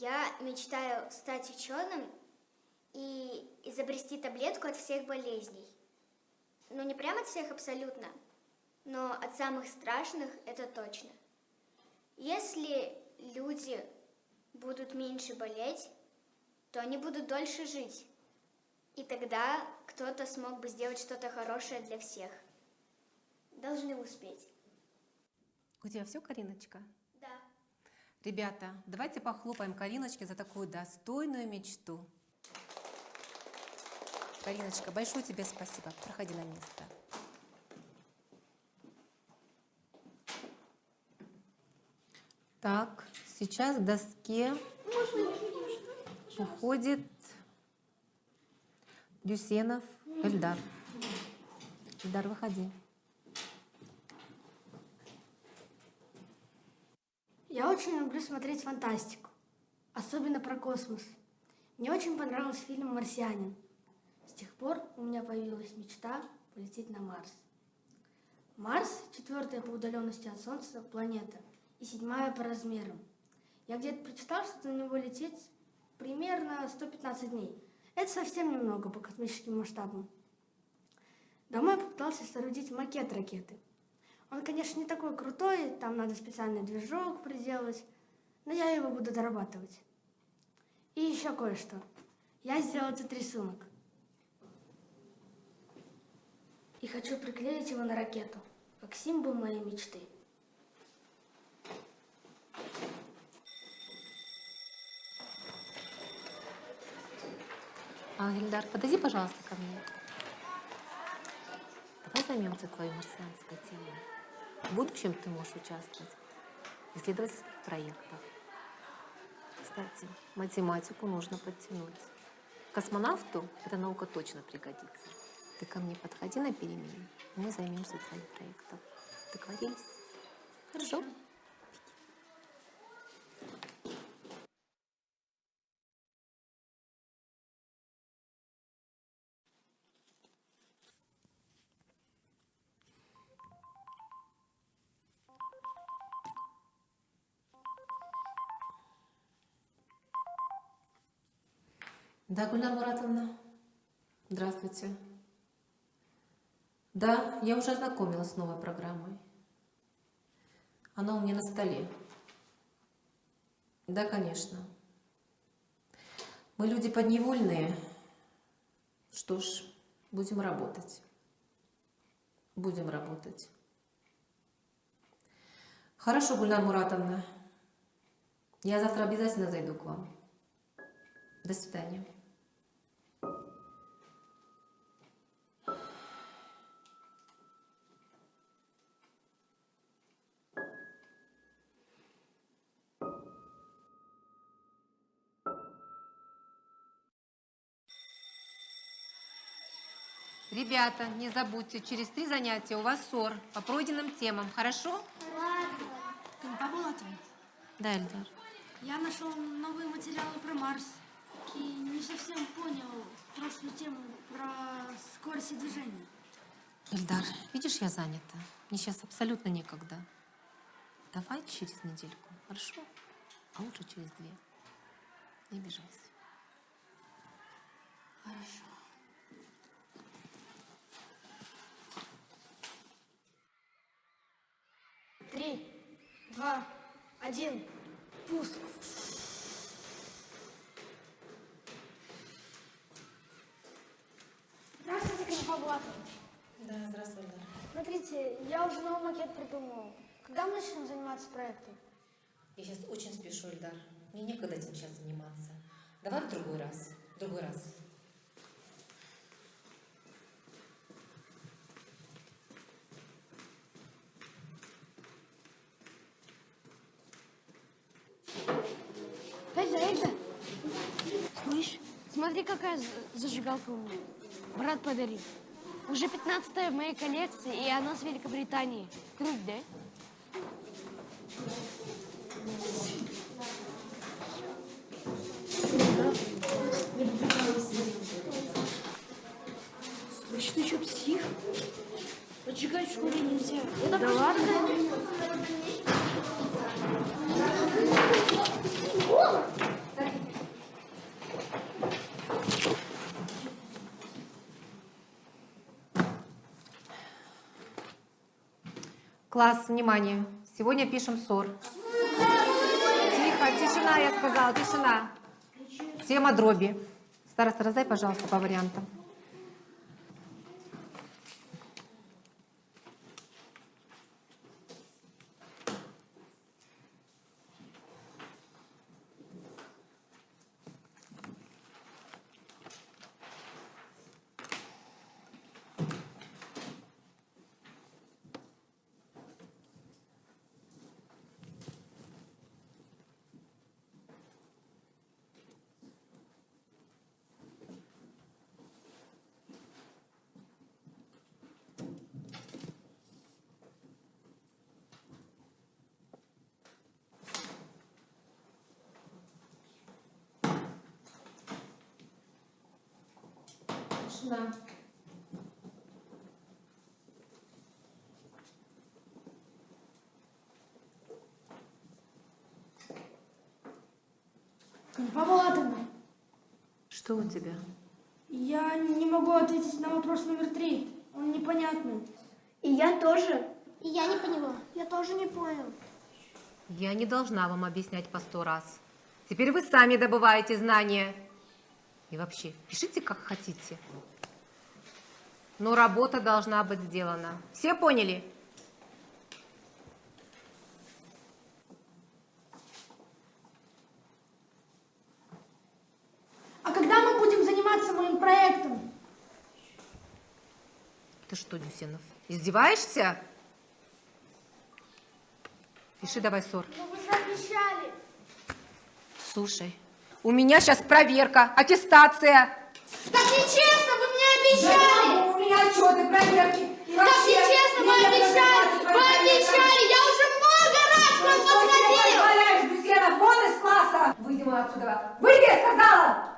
Я мечтаю стать ученым и изобрести таблетку от всех болезней. Ну, не прямо от всех абсолютно, но от самых страшных это точно. Если люди будут меньше болеть, то они будут дольше жить. И тогда кто-то смог бы сделать что-то хорошее для всех. Должны успеть. У тебя все, Кариночка? Ребята, давайте похлопаем Кариночке за такую достойную мечту. Кариночка, большое тебе спасибо. Проходи на место. Так, сейчас к доске уходит Дюсенов Эльдар. Эльдар, выходи. Я очень люблю смотреть фантастику, особенно про космос. Мне очень понравился фильм «Марсианин». С тех пор у меня появилась мечта полететь на Марс. Марс – четвертая по удаленности от Солнца планета и седьмая по размерам. Я где-то прочитал, что на него лететь примерно 115 дней. Это совсем немного по космическим масштабам. Дома я попытался соорудить макет ракеты. Он, конечно, не такой крутой, там надо специальный движок приделать, но я его буду дорабатывать. И еще кое-что. Я сделал этот рисунок. И хочу приклеить его на ракету, как символ моей мечты. А, Ильдар, подойди, пожалуйста, ко мне. Давай займемся твоей марсианской темой. В будущем ты можешь участвовать в исследовательских проектах. Кстати, математику нужно подтянуть. Космонавту эта наука точно пригодится. Ты ко мне подходи на перемене, мы займемся твоим проектом. Договорились? Хорошо? Да, Гульнар Муратовна. Здравствуйте. Да, я уже ознакомилась с новой программой. Она у меня на столе. Да, конечно. Мы люди подневольные. Что ж, будем работать. Будем работать. Хорошо, Гульнар Муратовна. Я завтра обязательно зайду к вам. До свидания. Ребята, не забудьте, через три занятия у вас СОР по пройденным темам, хорошо? Канипа Булатова, Да, Эльдар. я нашел новые материалы про Марс и не совсем понял прошлую тему про скорость движения. Эльдар, видишь, я занята. Мне сейчас абсолютно некогда. Давай через недельку, хорошо? А лучше через две. Не обижайся. Хорошо. Три, два, один, пуск. Здравствуйте, Канипа Булатова. Да, здравствуй, Эльдар. Смотрите, я уже новый макет придумал. Когда мы начнем заниматься проектом? Я сейчас очень спешу, Эльдар. Мне некогда этим сейчас заниматься. Давай в другой раз. В другой раз. Смотри, какая за- зажигалка у меня. Брат подарил. Уже 15 в моей коллекции, и она с Великобритании. Круть, да? Слышь, ты что, псих? Поджигать в школе нельзя. Это да ладно? Класс, внимание. Сегодня пишем ссор. Тихо, тишина, я сказала, тишина. Тема дроби. Староста, раздай, пожалуйста, по вариантам. Тишина. Павловна, Что у тебя? я не могу ответить на вопрос номер три. Он непонятный. И я тоже. И я не поняла. Я тоже не понял. Я не должна вам объяснять по сто раз. Теперь вы сами добываете знания. И вообще, пишите как хотите. Но работа должна быть сделана. Все поняли? А когда мы будем заниматься моим проектом? Ты что, Дюсенов, издеваешься? Пиши давай ссор. Ну вы же обещали. Слушай, у меня сейчас проверка, аттестация. Так нечестно, вы мне обещали! У меня отчеты, проверки. И вообще, нечестно, вы мне обещали! обещали! Я уже много раз к вам Что ты подходила! позволяешь, Дюсенов? Вон из класса! Выйди вон отсюда! Выйди, я сказала!